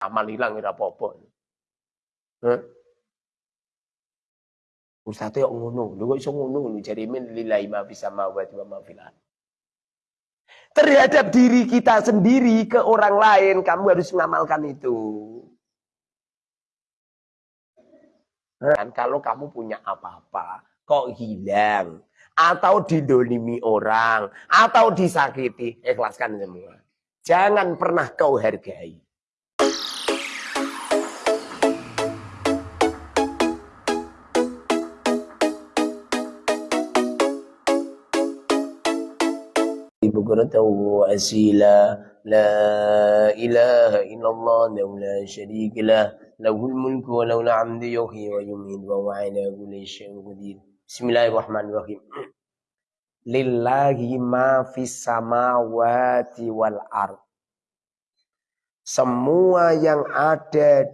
amal hilang ora apa-apa. Heh. Ustaz yo ngono, lho kok iso ngono lho jari min lillahi ma fis samawati wa ma fil Terhadap diri kita sendiri ke orang lain kamu harus mengamalkan itu. Dan kalau kamu punya apa-apa kok hilang atau didolimi orang atau disakiti, ikhlaskan semua. Jangan pernah kau hargai. بكرة وأسيلا لا إله إلا الله لا شريك له له الملك وله الحمد يحيي ويميت وهو على كل شيء قدير بسم الله الرحمن الرحيم Lillahi ma fis samawati wal ard. Semua yang ada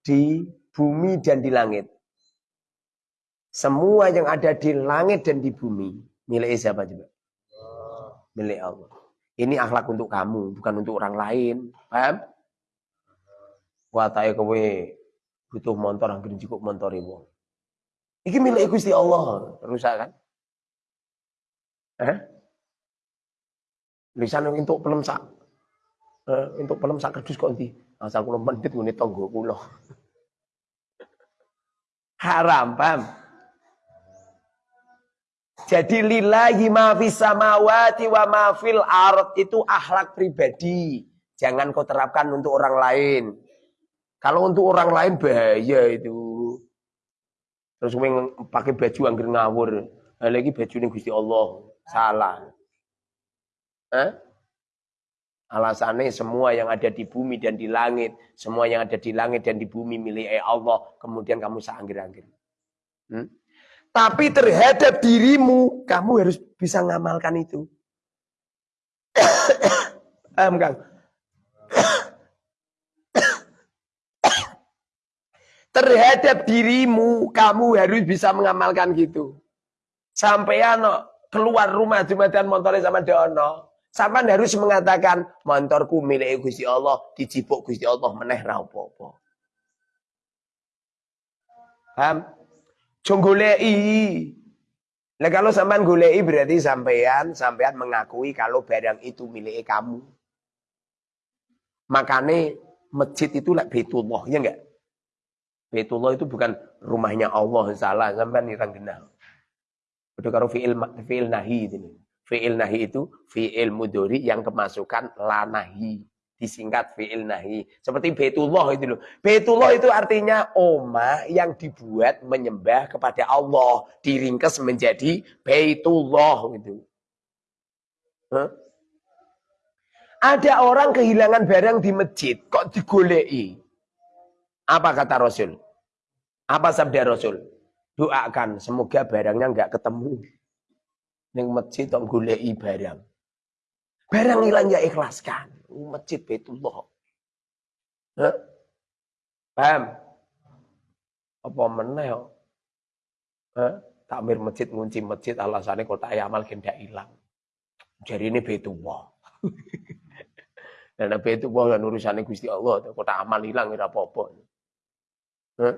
di bumi dan di langit. Semua yang ada di langit dan di bumi milik siapa coba? Milik Allah. Ini akhlak untuk kamu, bukan untuk orang lain. Paham? Watae kowe butuh motor hampir cukup motor ibu. Iki milik Gusti Allah, rusak kan? Eh? Lisan untuk pelemsak. Eh, untuk pelemsak kerdus kok nanti. Asal kula mendit ngene tangga kula. Haram, paham? Jadi lillahi ma fis samawati wa ma fil ard itu akhlak pribadi. Jangan kau terapkan untuk orang lain. Kalau untuk orang lain bahaya itu. Terus gue pakai baju angger ngawur. Lagi baju ini Gusti Allah. Salah. Eh? Alasannya semua yang ada di bumi dan di langit, semua yang ada di langit dan di bumi milik Allah, kemudian kamu seanggir-anggir. Hmm? Tapi terhadap dirimu, kamu harus bisa ngamalkan itu. Paham Kang? terhadap dirimu, kamu harus bisa mengamalkan gitu. Sampai ano keluar rumah jumatan motornya sama dono. Sampai harus mengatakan motorku milik Gusti Allah, dicipuk Gusti Allah meneh ra apa-apa. Paham? Jong golei. Nah kalau sampean golei berarti sampean sampean mengakui kalau barang itu milik kamu. Makanya masjid itu lah Baitullah, ya enggak? Baitullah itu bukan rumahnya Allah, salah sampean irang genal. Udah karo fi'il fi'il nahi ini. Fi'il nahi itu fi'il mudori yang kemasukan lanahi disingkat fi'il nahi. Seperti Baitullah itu loh. Baitullah itu artinya oma yang dibuat menyembah kepada Allah. Diringkes menjadi Baitullah gitu. Huh? Ada orang kehilangan barang di masjid, kok digolei? Apa kata Rasul? Apa sabda Rasul? Doakan, semoga barangnya nggak ketemu. Yang masjid kok golei barang. Barang hilang ya ikhlaskan masjid Baitullah. Hah? Paham? Apa meneh Hah? Takmir masjid ngunci masjid alasannya kota amal gendak hilang. Jadi ini Baitullah. Dan Baitullah dan urusannya Gusti Allah. Kota amal hilang ora apa-apa. Hah?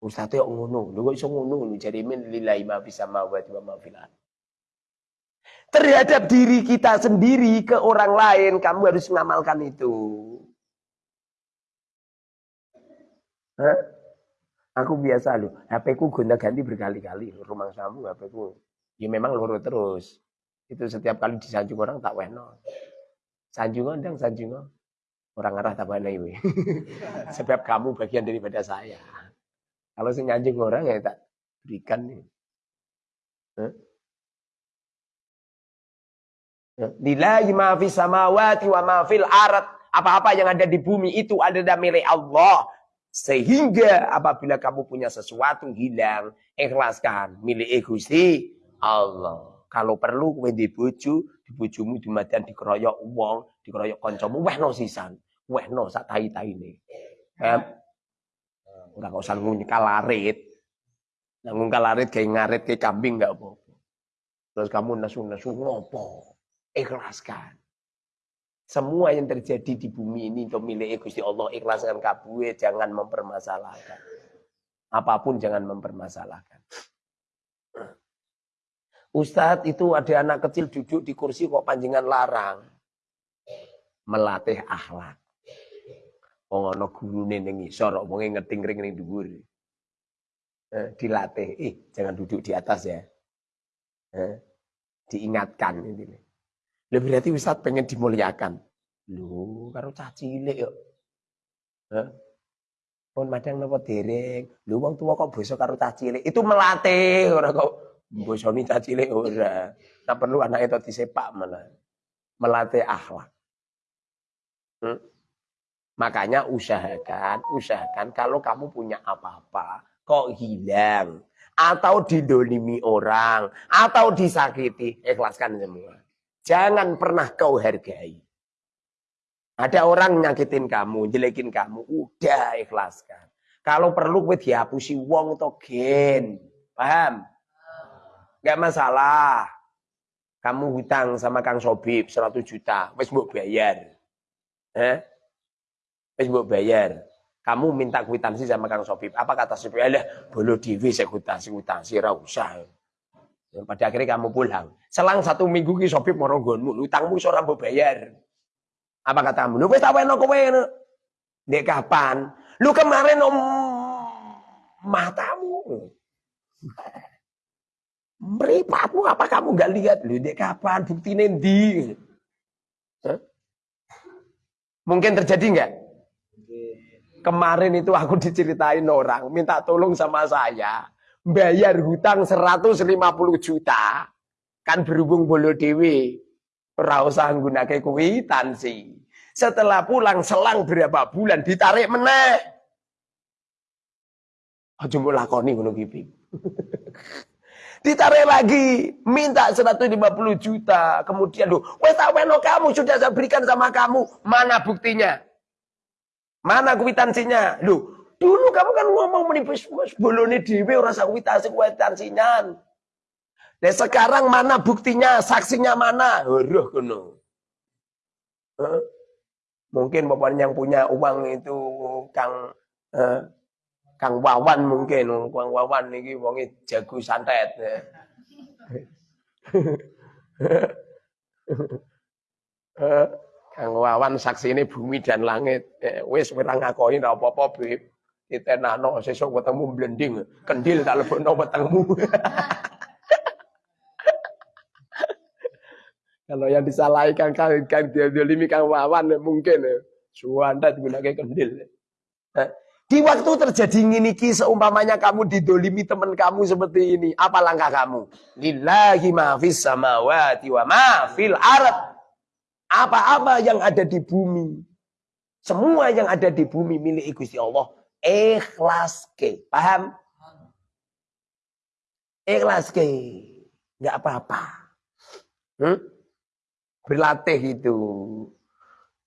Ustaznya ngono, lho kok iso ngono lho jadi min lillahi ma fis samawati wa ma fil terhadap diri kita sendiri ke orang lain, kamu harus mengamalkan itu. Hah? Aku biasa loh, HP ku gonta ganti berkali-kali. Rumah kamu HP ku, ya memang loro terus. Itu setiap kali disanjung orang tak weno. Sanjungan dan sanjungan. Orang arah tak weno ini. Sebab kamu bagian daripada saya. Kalau saya nyanjung orang ya tak berikan nih. Hah? Lillahi ma fis samawati wa ma fil ard. Apa-apa yang ada di bumi itu ada dalam milik Allah. Sehingga apabila kamu punya sesuatu hilang, ikhlaskan milik Gusti Allah. Kalau perlu kowe di bojo, di bojomu di madian dikeroyok wong, dikeroyok kancamu, wehno sisan. Wehno sak tai-taine. Enggak usah ngunyi kalarit. Nanggung kalarit kayak ngarit kayak kambing enggak apa-apa. Terus kamu nasu-nasu ngopo? Ikhlaskan. Semua yang terjadi di bumi ini untuk milik Gusti Allah ikhlaskan kabue, jangan mempermasalahkan. Apa pun jangan mempermasalahkan. Ustadz itu ada anak kecil duduk di kursi kok panjangan larang. Melatih akhlak. Wong ana gurune ning ngisor, wonge ngeting ring ning dhuwur. Eh, dilatih, eh jangan duduk di atas ya. Eh, diingatkan ini. Lebih berarti Ustaz pengen dimuliakan. Lu karo cah cilik yuk. Hah? Pun madang napa dereng. Lu wong tua kok basa karo cah cilik. Itu melatih ora kok bosoni cah cilik ora. Tak perlu anak itu disepak malah. Melatih akhlak. Hmm? Makanya usahakan, usahakan kalau kamu punya apa-apa, kok hilang, atau didolimi orang, atau disakiti, ikhlaskan semua. Jangan pernah kau hargai. Ada orang nyakitin kamu, jelekin kamu, udah ikhlaskan. Kalau perlu gue dihapusi wong gen. Paham? Gak masalah. Kamu hutang sama Kang Sobib 100 juta, wes mbok bayar. Eh? Wes mbok bayar. Kamu minta kwitansi sama Kang Sobib. Apa kata Sobib? Alah, bolo dewi saya kwitansi, kwitansi, ra usah. Pada akhirnya kamu pulang. Selang satu minggu ki sopip moronggonmu, utangmu seorang mau bayar. Apa katamu? Lu wis taweno kowe Dek kapan? Lu kemarin om matamu. Meripatmu apa kamu nggak lihat? Lu dek kapan? Bukti nendi? Mungkin terjadi nggak? Kemarin itu aku diceritain orang minta tolong sama saya bayar hutang 150 juta kan berhubung bolo dewi ora usah nggunake kwitansi setelah pulang selang berapa bulan ditarik meneh. Aja mbok lakoni ngono ki ditarik lagi minta 150 juta. Kemudian lu wes taweno kamu sudah saya berikan sama kamu. Mana buktinya? Mana kwitansinya lu Dulu kamu kan ngomong menipis bolone dhewe ora sakwitasi kwitansinya. Nah sekarang mana buktinya, saksinya mana? Horoh kono. Huh? Mungkin bapak yang punya uang itu Kang eh, Kang Wawan mungkin, Kang Wawan niki wonge jago santet. Kang Wawan saksi ini bumi dan langit. Eh, wis ora ngakoni apa-apa, Beb ditenano sesuk ketemu blending kendil tak lebokno wetengmu kalau yang disalahi kan kan, kan dia dolimi kang wawan mungkin suanda digunakan kendil di waktu terjadi ini seumpamanya kamu didolimi teman kamu seperti ini apa langkah kamu lillahi ma fis samawati wa ma fil ard apa-apa yang ada di bumi semua yang ada di bumi milik Gusti Allah ikhlas ke. Paham? Ikhlas ke. Enggak apa-apa. Hmm? Berlatih itu.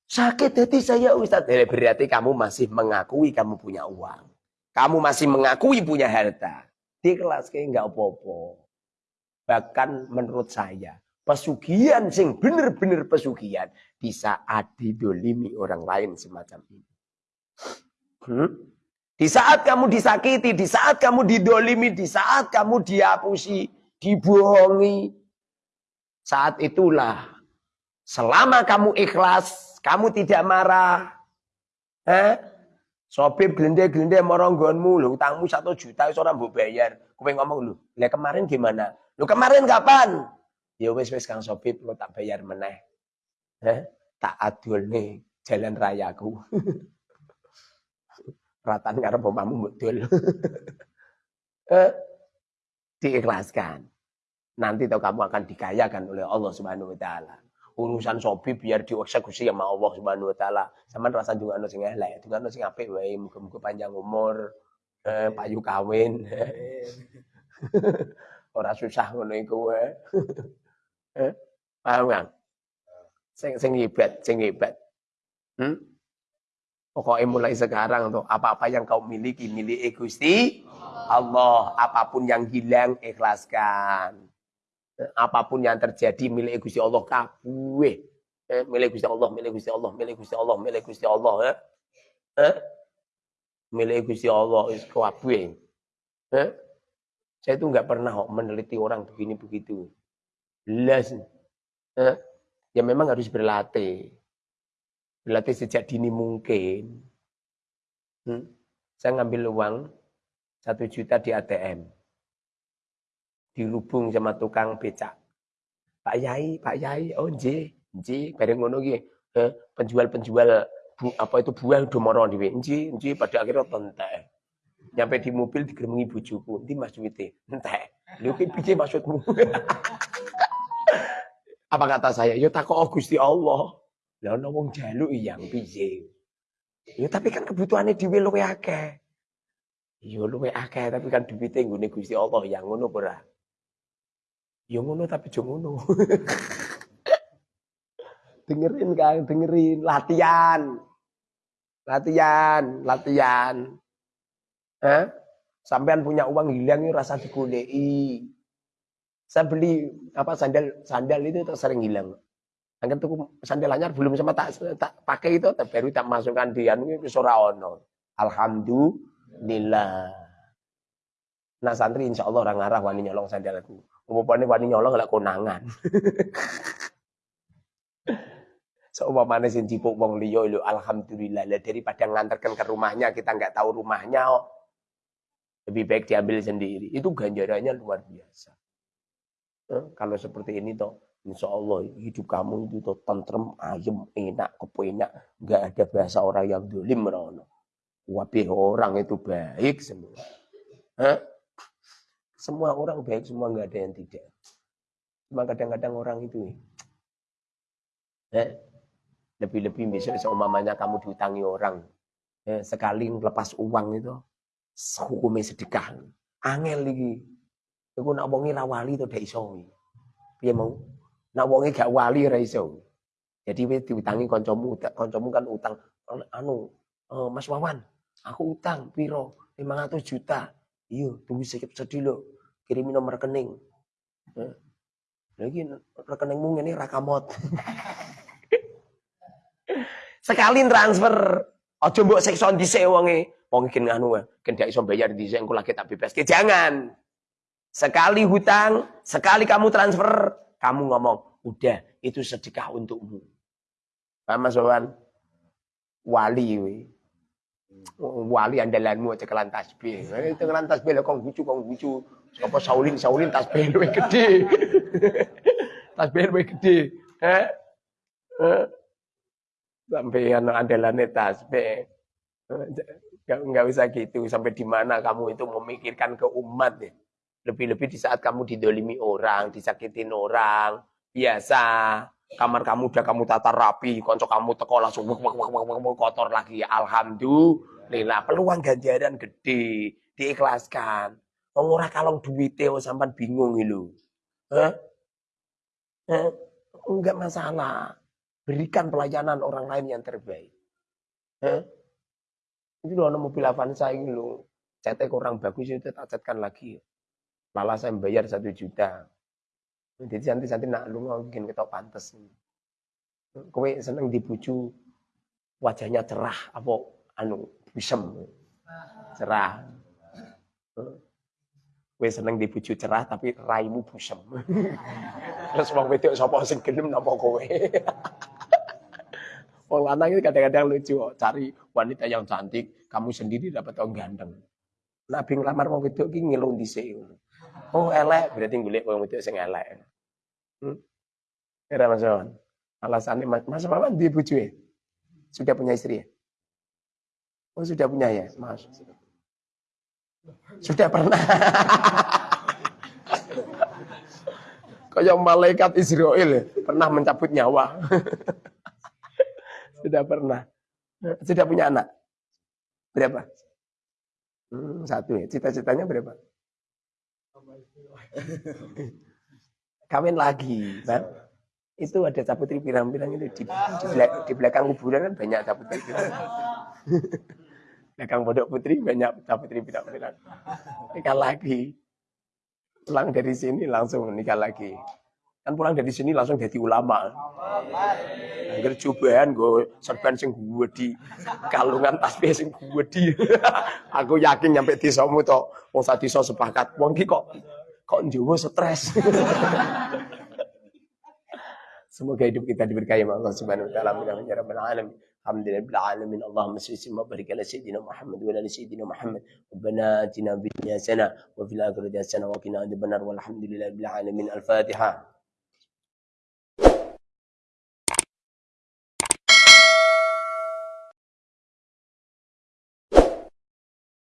Sakit hati saya Ustaz. Jadi berarti kamu masih mengakui kamu punya uang. Kamu masih mengakui punya harta. Di kelas ke enggak apa-apa. Bahkan menurut saya. Pesugihan sing bener-bener pesugihan. Di saat didolimi orang lain semacam ini. Hmm? Di saat kamu disakiti, di saat kamu didolimi, di saat kamu dihapusi, dibohongi. Saat itulah, selama kamu ikhlas, kamu tidak marah. Eh? Sobi gelende-gelende moronggonmu, lu utangmu satu juta, seorang bu bayar. Kue ngomong lu, lah kemarin gimana? Lu kemarin kapan? Ya wes wes kang Sobi, lu tak bayar meneh. Eh? Tak adul nih jalan rayaku. ratan karena omamu betul. eh, diikhlaskan. Nanti tahu kamu akan dikayakan oleh Allah Subhanahu wa taala. Urusan sobi biar dieksekusi sama Allah Subhanahu wa taala. Sama rasa juga ono sing elek, juga ono sing apik wae, muga-muga panjang umur, eh, payu kawin. Ora susah ngono iku wae. eh, paham kan? Sing sing hebat, sing hebat. Hmm? Pokoknya mulai sekarang tuh apa-apa yang kau miliki milik Gusti Allah. Apa pun yang hilang ikhlaskan. Apa pun yang terjadi milik Gusti Allah kabeh. Eh, milik Gusti Allah, milik Gusti Allah, milik Gusti Allah, milik Gusti Allah, ya. Eh? Milik Gusti Allah is kabeh. Eh? Saya itu nggak pernah meneliti orang begini begitu. Jelas. Eh? Ya memang harus berlatih. Berlatih sejak dini mungkin. Hmm? Saya ngambil uang satu juta di ATM. Dirubung sama tukang becak. Pak Yai, Pak Yai, oh nje, nje, bareng ngono ki. Eh, penjual-penjual bu, apa itu buah domoro dhewe. Nje, nje pada akhirnya tentek. Nyampe di mobil digeremengi bojoku, "Ndi Mas duwite?" Entek. Lho ki piye maksudmu? Apa kata saya? Ya takok Gusti Allah. Lah ana wong yang piye? Ya tapi kan kebutuhannya dhewe luwe akeh. Ya luwe akeh tapi kan duwite nggone Gusti Allah yang ngono ora? Ya ngono tapi jo ngono. dengerin kan, dengerin latihan. Latihan, latihan. Eh? Sampean punya uang hilang rasa digoleki. Saya beli apa sandal sandal itu sering hilang. Angkat tuh sandal anyar belum sama tak, tak pakai itu baru tak masukkan di anu ora ono. Alhamdulillah. Nah santri insya Allah orang arah wani nyolong sandalku. Umpamane wani nyolong lek konangan. Seumpamane sing jipuk wong liya lho alhamdulillah. Lah daripada ngantarkan ke rumahnya kita nggak tahu rumahnya oh. Lebih baik diambil sendiri. Itu ganjarannya luar biasa. Eh, kalau seperti ini toh Insya Allah hidup kamu itu tuh tentrem, ayem, enak, kepenak. Nggak ada bahasa orang yang dolim merono. Wabih orang itu baik semua. Hah? Semua orang baik, semua nggak ada yang tidak. Cuma kadang-kadang orang itu eh, lebih-lebih besok seumpamanya kamu diutangi orang. Eh, sekali lepas uang itu hukumnya sedekah. Angel lagi. Iku nak wonge ra wali to dak iso. Piye mau? Nak wonge gak wali ora iso. Jadi wis diutangi kancamu, kancamu kan utang anu, uh, Mas Wawan, aku utang piro? 500 juta. Iya, tunggu sedih lo. Kirimi nomor rekening. Lagi rekeningmu ini rakamot. Sekali transfer, aja mbok seksa dhisik wonge. Wong iki anu, kan gak iso bayar dhisik engko lagi tak bebas. Jangan. Sekali hutang, sekali kamu transfer, kamu ngomong, udah itu sedekah untukmu. Paham Mas? Wali we. Wali andalanmu cekelan tasbih. Cekelan tasbih kok lucu kok lucu. Sapa Saulin Saulin tasbih luwih gede. tasbih luwih gede. Eh? Eh? Sampai anak andalane tasbih. Gak, gak usah gitu. Sampai di mana kamu itu memikirkan ke umat ya. Lebih-lebih di saat kamu didolimi orang, disakitin orang. Biasa. Kamar kamu udah kamu tata rapi. Konco kamu teko langsung wuk, wuk, wuk, wuk, wuk, kotor lagi. Alhamdulillah. Peluang ganjaran gede. Diikhlaskan. Orang kalong duitnya sampai bingung itu. Hah? Hah? Enggak masalah. Berikan pelayanan orang lain yang terbaik. Hah? Ini loh mobil Avanza ini loh. Catnya kurang bagus itu tak catkan lagi. Malah saya bayar satu juta. Jadi nanti-nanti nak lu bikin ketok pantes. Kowe seneng dibuju wajahnya cerah apa anu bisem. Cerah. Kowe seneng dibuju cerah tapi raimu busem. Terus wong wedok sapa sing gelem napa kowe? Wong lanang itu kadang-kadang lucu, cari wanita yang cantik, kamu sendiri dapat orang ganteng. Nabi ngelamar wong wedok ki ngelung dhisik. Oh elek, berarti golek wong wedok sing elek. Hmm? Era Mas Wawan. Alasannya Mas, Wawan dia bojoe. Sudah punya istri ya? Oh sudah punya ya, Mas. Sudah pernah. Kayak malaikat Israel ya, pernah mencabut nyawa. Sudah pernah. Sudah punya anak? Berapa? Hmm, satu ya. Cita-citanya berapa? Kawin lagi. Kan? Itu ada caputri pirang-pirang itu di, di, di belakang kuburan kan banyak caputri pirang. belakang pondok putri banyak caputri pirang-pirang. Nikah lagi. Pulang dari sini langsung nikah lagi. Kan pulang dari sini langsung jadi ulama. Angger cobaan gue serban sing gue di kalungan tasbih sing gue di. Aku yakin nyampe desamu to. Wong sak desa sepakat. Wong ki kok kok njowo stres. Semoga hidup kita diberkahi oleh Allah Subhanahu wa taala amin ya rabbal alamin. Alhamdulillah alamin. Allahumma salli wa barik ala sayyidina Muhammad wa ala sayyidina Muhammad. Rabbana atina fid dunya hasanah wa fil akhirati hasanah wa qina adhaban nar. Walhamdulillahi alamin. Al-Fatihah.